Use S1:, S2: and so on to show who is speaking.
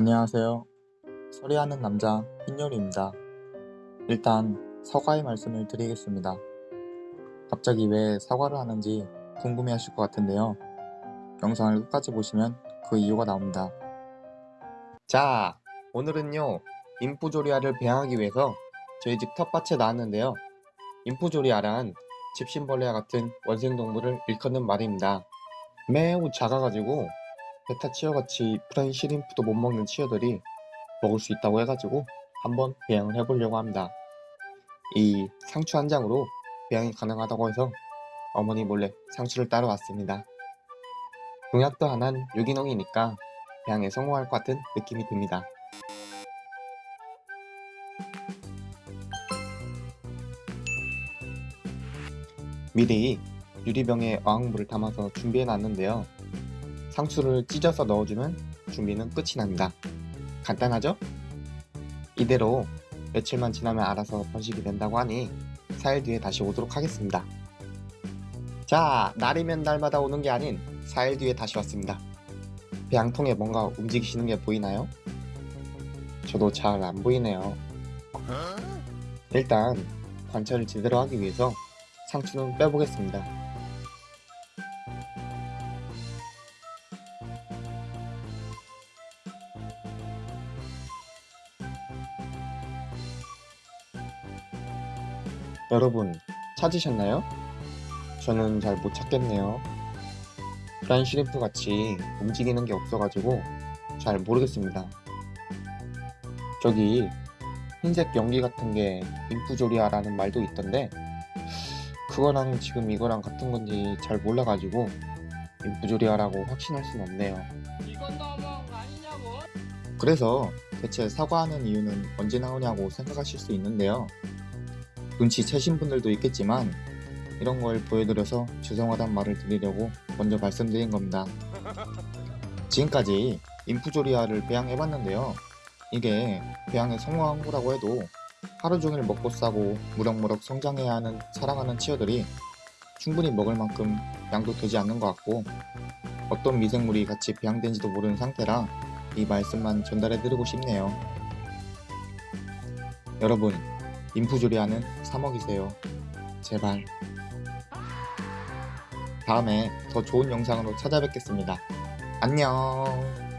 S1: 안녕하세요. 소리하는 남자 흰요리입니다. 일단 사과의 말씀을 드리겠습니다. 갑자기 왜 사과를 하는지 궁금해 하실 것 같은데요. 영상을 끝까지 보시면 그 이유가 나옵니다. 자, 오늘은요. 인프조리아를 배양하기 위해서 저희 집 텃밭에 나왔는데요. 인프조리아란 집신벌레와 같은 원생동물을 일컫는 말입니다. 매우 작아가지고 베타 치어같이 프라인 시림프도 못 먹는 치어들이 먹을 수 있다고 해가지고 한번 배양을 해보려고 합니다. 이 상추 한 장으로 배양이 가능하다고 해서 어머니 몰래 상추를 따러 왔습니다. 농약도 안 한 유기농이니까 배양에 성공할 것 같은 느낌이 듭니다. 미리 유리병에 어항물을 담아서 준비해 놨는데요. 상추를 찢어서 넣어주면 준비는 끝이 납니다. 간단하죠? 이대로 며칠만 지나면 알아서 번식이 된다고 하니 4일 뒤에 다시 오도록 하겠습니다. 자, 날이면 날마다 오는 게 아닌 4일 뒤에 다시 왔습니다. 배양통에 뭔가 움직이시는 게 보이나요? 저도 잘 안 보이네요. 일단 관찰을 제대로 하기 위해서 상추는 빼보겠습니다. 여러분 찾으셨나요? 저는 잘 못 찾겠네요. 프라인 시림프 같이 움직이는 게 없어가지고 잘 모르겠습니다. 저기 흰색 연기 같은 게 인프조리아라는 말도 있던데 그거랑 지금 이거랑 같은 건지 잘 몰라가지고 인프조리아라고 확신할 수는 없네요.
S2: 이건 너무한 거 아니냐고?
S1: 그래서 대체 사과하는 이유는 언제 나오냐고 생각하실 수 있는데요. 눈치 채신 분들도 있겠지만 이런 걸 보여드려서 죄송하단 말을 드리려고 먼저 말씀드린 겁니다. 지금까지 인프조리아를 배양해봤는데요. 이게 배양에 성공한 거라고 해도 하루 종일 먹고 싸고 무럭무럭 성장해야 하는 사랑하는 치어들이 충분히 먹을 만큼 양도 되지 않는 것 같고 어떤 미생물이 같이 배양된지도 모르는 상태라 이 말씀만 전달해드리고 싶네요. 여러분, 인프조리아는 사 먹이세요. 제발. 다음에 더 좋은 영상으로 찾아뵙겠습니다. 안녕.